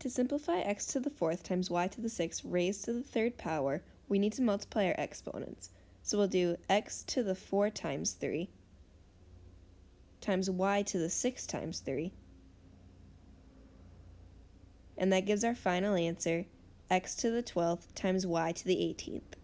To simplify x to the fourth times y to the sixth raised to the third power, we need to multiply our exponents. So we'll do x to the 4 times 3 times y to the 6 times 3. And that gives our final answer, x to the 12th times y to the 18th.